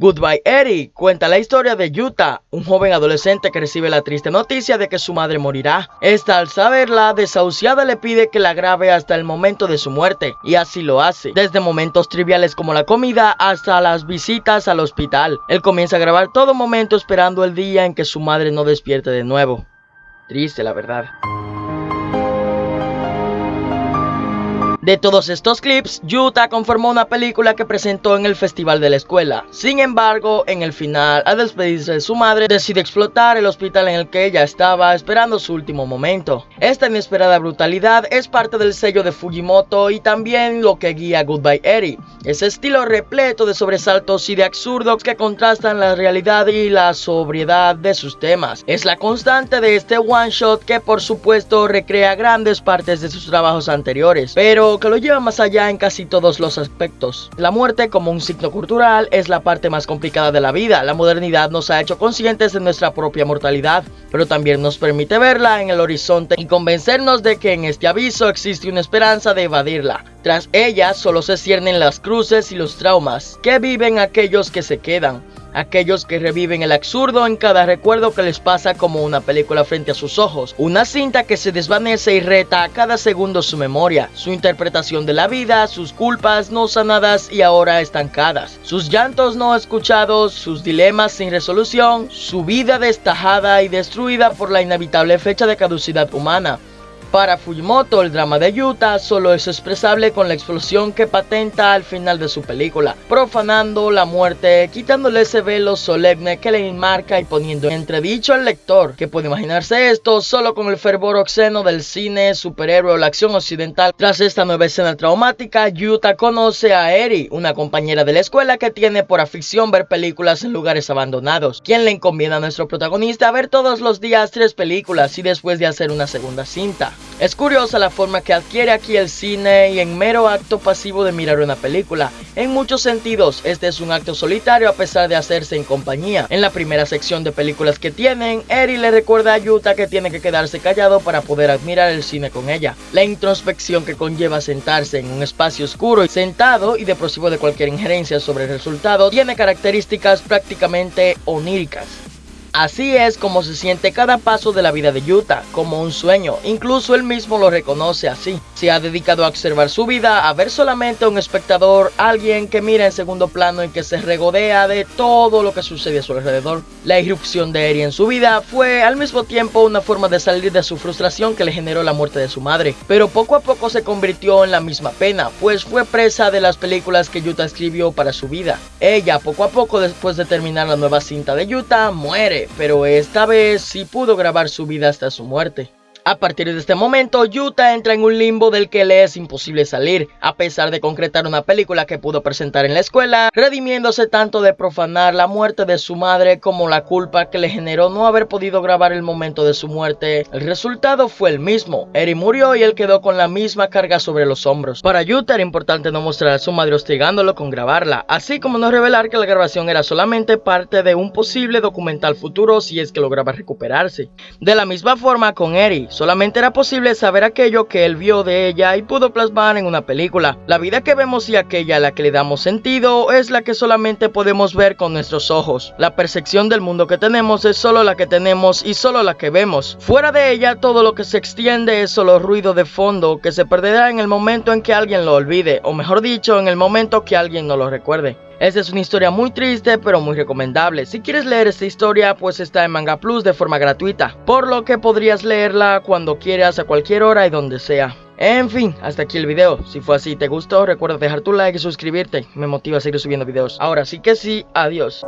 Goodbye Eddie cuenta la historia de Yuta, un joven adolescente que recibe la triste noticia de que su madre morirá. Esta al saberla, desahuciada le pide que la grabe hasta el momento de su muerte, y así lo hace, desde momentos triviales como la comida hasta las visitas al hospital. Él comienza a grabar todo momento esperando el día en que su madre no despierte de nuevo. Triste la verdad. De todos estos clips, Yuta conformó una película que presentó en el festival de la escuela. Sin embargo, en el final, al despedirse de su madre, decide explotar el hospital en el que ella estaba esperando su último momento. Esta inesperada brutalidad es parte del sello de Fujimoto y también lo que guía Goodbye Eddie. Ese estilo repleto de sobresaltos y de absurdos que contrastan la realidad y la sobriedad de sus temas. Es la constante de este one shot que por supuesto recrea grandes partes de sus trabajos anteriores, pero que lo lleva más allá en casi todos los aspectos. La muerte como un signo cultural es la parte más complicada de la vida. La modernidad nos ha hecho conscientes de nuestra propia mortalidad, pero también nos permite verla en el horizonte y convencernos de que en este aviso existe una esperanza de evadirla. Tras ella solo se ciernen las cruces y los traumas que viven aquellos que se quedan aquellos que reviven el absurdo en cada recuerdo que les pasa como una película frente a sus ojos, una cinta que se desvanece y reta a cada segundo su memoria, su interpretación de la vida, sus culpas no sanadas y ahora estancadas, sus llantos no escuchados, sus dilemas sin resolución, su vida destajada y destruida por la inevitable fecha de caducidad humana, para Fujimoto, el drama de Yuta solo es expresable con la explosión que patenta al final de su película, profanando la muerte, quitándole ese velo solemne que le enmarca y poniendo en entredicho al lector, que puede imaginarse esto solo con el fervor obsceno del cine, superhéroe o la acción occidental. Tras esta nueva escena traumática, Yuta conoce a Eri, una compañera de la escuela que tiene por afición ver películas en lugares abandonados, quien le encomienda a nuestro protagonista ver todos los días tres películas y después de hacer una segunda cinta. Es curiosa la forma que adquiere aquí el cine y en mero acto pasivo de mirar una película. En muchos sentidos, este es un acto solitario a pesar de hacerse en compañía. En la primera sección de películas que tienen, Eri le recuerda a Yuta que tiene que quedarse callado para poder admirar el cine con ella. La introspección que conlleva sentarse en un espacio oscuro y sentado y depresivo de cualquier injerencia sobre el resultado tiene características prácticamente oníricas. Así es como se siente cada paso de la vida de Yuta, como un sueño, incluso él mismo lo reconoce así. Se ha dedicado a observar su vida, a ver solamente a un espectador, alguien que mira en segundo plano y que se regodea de todo lo que sucede a su alrededor. La irrupción de Eri en su vida fue al mismo tiempo una forma de salir de su frustración que le generó la muerte de su madre, pero poco a poco se convirtió en la misma pena, pues fue presa de las películas que Yuta escribió para su vida. Ella poco a poco después de terminar la nueva cinta de Yuta muere pero esta vez sí pudo grabar su vida hasta su muerte. A partir de este momento, Yuta entra en un limbo del que le es imposible salir, a pesar de concretar una película que pudo presentar en la escuela, redimiéndose tanto de profanar la muerte de su madre como la culpa que le generó no haber podido grabar el momento de su muerte. El resultado fue el mismo, Eri murió y él quedó con la misma carga sobre los hombros. Para Yuta era importante no mostrar a su madre hostigándolo con grabarla, así como no revelar que la grabación era solamente parte de un posible documental futuro si es que lograba recuperarse. De la misma forma con Eri, Solamente era posible saber aquello que él vio de ella y pudo plasmar en una película. La vida que vemos y aquella a la que le damos sentido es la que solamente podemos ver con nuestros ojos. La percepción del mundo que tenemos es solo la que tenemos y solo la que vemos. Fuera de ella todo lo que se extiende es solo ruido de fondo que se perderá en el momento en que alguien lo olvide, o mejor dicho, en el momento que alguien no lo recuerde. Esta es una historia muy triste pero muy recomendable. Si quieres leer esta historia pues está en Manga Plus de forma gratuita, por lo que podrías leerla cuando quieras a cualquier hora y donde sea. En fin, hasta aquí el video. Si fue así y te gustó, recuerda dejar tu like y suscribirte. Me motiva a seguir subiendo videos. Ahora sí que sí, adiós.